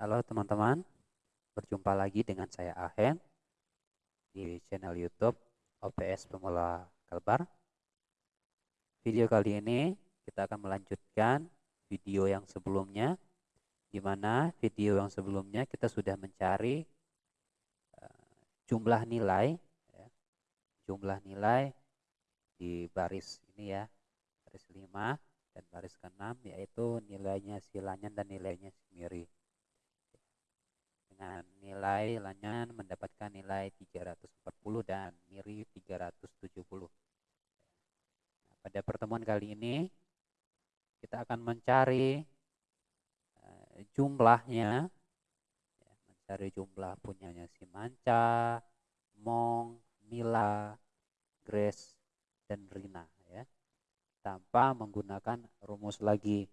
Halo teman-teman, berjumpa lagi dengan saya Ahen di channel YouTube OPS Pemula Kalbar. Video kali ini kita akan melanjutkan video yang sebelumnya, di mana video yang sebelumnya kita sudah mencari uh, jumlah nilai, ya, jumlah nilai di baris ini ya, baris 5 dan baris ke-6 yaitu nilainya silanyan dan nilainya simiri dengan nilai lanyan mendapatkan nilai 340 dan miri 370 nah, pada pertemuan kali ini kita akan mencari uh, jumlahnya. Ya, mencari jumlah punyanya si Manca, Mong, Mila, Grace, dan Rina ya. Tanpa menggunakan rumus lagi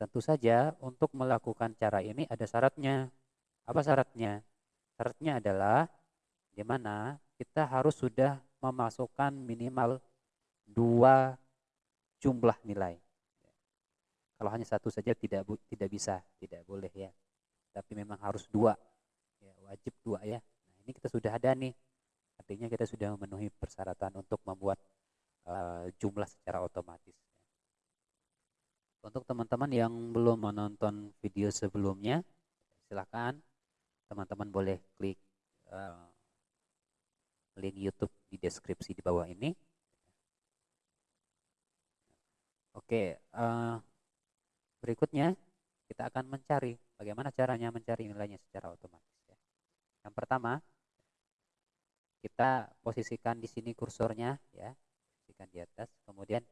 Tentu saja untuk melakukan cara ini ada syaratnya. Apa syaratnya? Syaratnya adalah di mana kita harus sudah memasukkan minimal dua jumlah nilai. Kalau hanya satu saja tidak tidak bisa, tidak boleh ya. Tapi memang harus dua, ya, wajib dua ya. Nah ini kita sudah ada nih, artinya kita sudah memenuhi persyaratan untuk membuat uh, jumlah secara otomatis. Untuk teman-teman yang belum menonton video sebelumnya, silahkan teman-teman boleh klik uh, link YouTube di deskripsi di bawah ini. Oke, uh, berikutnya kita akan mencari bagaimana caranya mencari nilainya secara otomatis. Ya. Yang pertama, kita posisikan di sini kursornya, ya, posisikan di atas, kemudian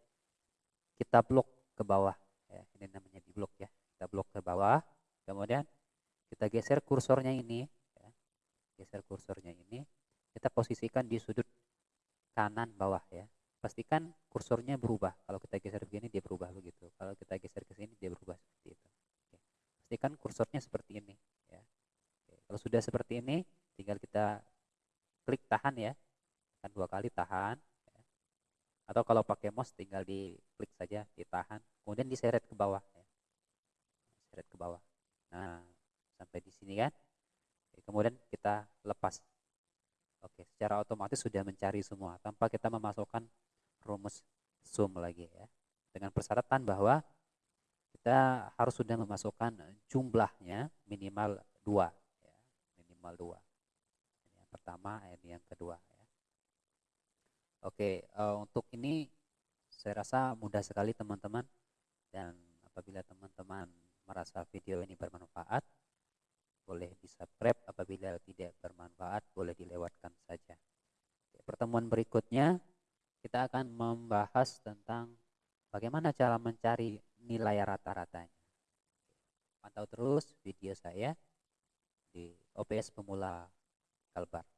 kita blok ke bawah ya ini namanya di blok ya. Kita blok ke bawah. Kemudian kita geser kursornya ini ya. geser kursornya ini. Kita posisikan di sudut kanan bawah ya. Pastikan kursornya berubah. Kalau kita geser begini dia berubah begitu. Kalau kita geser ke sini dia berubah seperti itu. Oke. pastikan kursornya seperti ini ya. Oke. kalau sudah seperti ini tinggal kita klik tahan ya. Kan dua kali tahan atau kalau pakai mouse tinggal diklik saja ditahan kemudian diseret ke bawah ya. seret ke bawah nah sampai di sini kan kemudian kita lepas oke secara otomatis sudah mencari semua tanpa kita memasukkan rumus sum lagi ya dengan persyaratan bahwa kita harus sudah memasukkan jumlahnya minimal dua ya. minimal dua ini yang pertama ini yang kedua ya. Oke, uh, untuk ini saya rasa mudah sekali teman-teman dan apabila teman-teman merasa video ini bermanfaat boleh di subscribe apabila tidak bermanfaat boleh dilewatkan saja. Pertemuan berikutnya kita akan membahas tentang bagaimana cara mencari nilai rata-ratanya. Pantau terus video saya di OPS Pemula Kalbar.